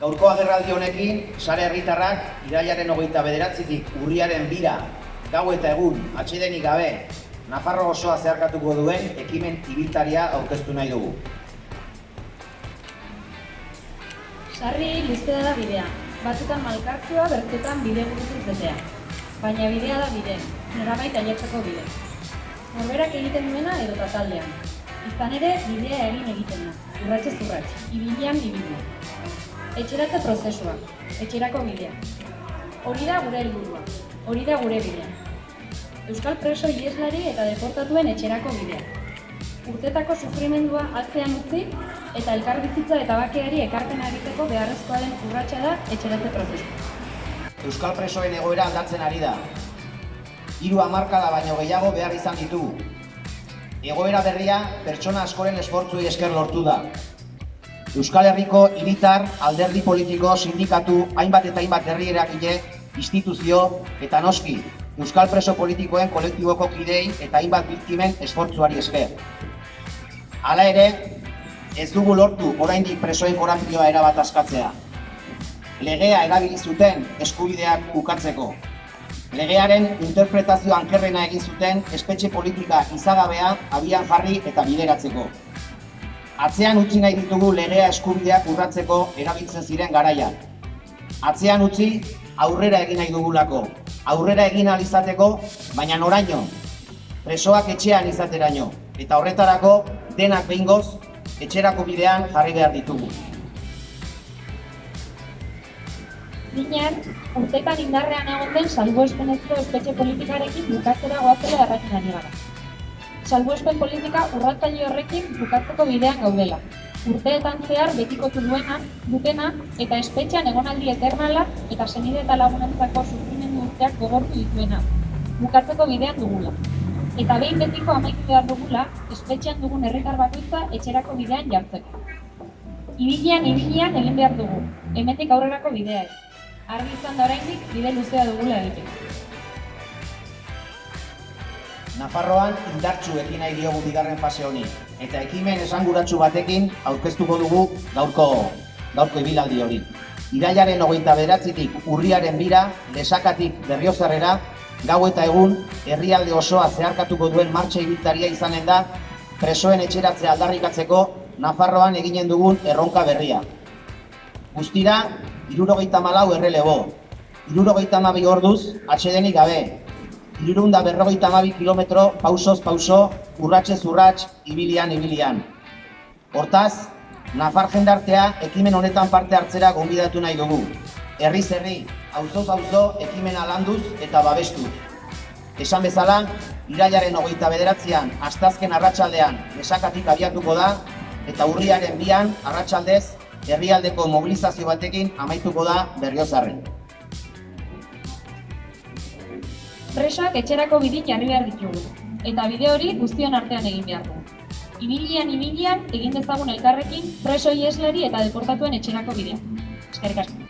Gaurko agerraldi honekin, sare herritarrak irailaren hogeita bederatzitik urriaren bira, gau eta egun, atxidenik gabe, Nafarro osoa zeharkatuko duen ekimen ibiltaria aurkeztu nahi dugu. Sarri luzea da bidea, batzutan malkartzua bertzetan bide gurutuz betea. Baina bidea da bide, norabait ailetzeko bide. Norberak egiten duena edo taldean. Izan ere, bidea egin egiten da, urratxez urratx, ibilian ibilia. Etxeratze prozesua, etxerako bidea. Hori da gure helburua, hori da gure bidea. Euskal preso ieslari eta deportatuen etxerako bidea. Urtetako sufrimendua atzean utzi eta elkarbizitza eta bakeari ekarpena egiteko beharrezkoa den urratsa da etxeratze prozesua. Euskal presoen egoera aldatzen ari da. Hiru hamarkada baino gehiago behar izan ditugu. Egoera berria pertsona askoren esfortzuei esker lortu da. Euskal Herriko hiritar, alderdi politiko, sindikatu, hainbat eta hainbat herri eragile, instituzio eta noski Euskal preso politikoen kolektiboko kidei eta hainbat biktimen esfortzuari esker. Hala ere, ez dugu lortu oraindik presoen korampioa erabat askatzea. Legea erabili zuten eskubideak ukatzeko. Legearen interpretazio ankerrena egin zuten espetxe politika izagabea abian jarri eta bideratzeko. Atzean utzi nahi ditugu legea eskubideak urratzeko erabiltzen ziren garaiak. Atzean utzi aurrera egin nahi dugulako. Aurrera egin ahal izateko, baina noraino. Presoak etxean izateraino. Eta horretarako denak behingoz etxerako bidean jarri behar ditugu. Minean, urtetan indarrean egon den salbuespenezko espetxe politikarekin bukatzera goatzela erraten ari gara. Salbuespen politika urratzaile horrekin bukatzeko bidean gaudela. Urteetan zehar betikotu duena, dutena eta espetxean egonaldi eternala eta senide eta lagunentzako sufrimendu urteak gogortu dituena. Bukatzeko bidean dugula. Eta behin betiko amaitu behar dugula, espetxean dugun herritar bakoitza etxerako bidean jartzeko. Ibilian, ibilian egin behar dugu, hemetik aurrerako bidea ez. Argi izan da oraindik bide luzea dugula egiteko. Nafarroan indartsu ekin nahi diogu bigarren fase honi, eta ekimen esanguratsu batekin aurkeztuko dugu gaurko, gaurko ibilaldi hori. Irailaren hogeita beratzitik urriaren bira, lesakatik berriozarrera, gau eta egun, herrialde osoa zeharkatuko duen martxa ibiltaria izanen da, presoen etxeratzea aldarrikatzeko Nafarroan eginen dugun erronka berria. Guztira, irurogeita malau errelebo, irurogeita mabi orduz, atxedenik gabe, irurunda berrogeita mabi kilometro pausoz pauso, urratxez urrats, ibilian ibilian. Hortaz, Nafar jendartea ekimen honetan parte hartzera gonbidatu nahi dugu. Herri, auzoz auzo ekimena landuz eta babestuz. Esan bezala, irailaren hogeita bederatzean, astazken arratsaldean esakatik abiatuko da, eta urriaren bian, arratsaldez, herrialdeko mobilizazio batekin amaituko da berriozarren. Presoak etxerako bidit jarri behar ditugu, eta bide hori guztion artean egin behar dugu. Ibilian, ibilian, egin dezagun elkarrekin preso ieslari eta deportatuen etxerako bidea. Eskerrik asko.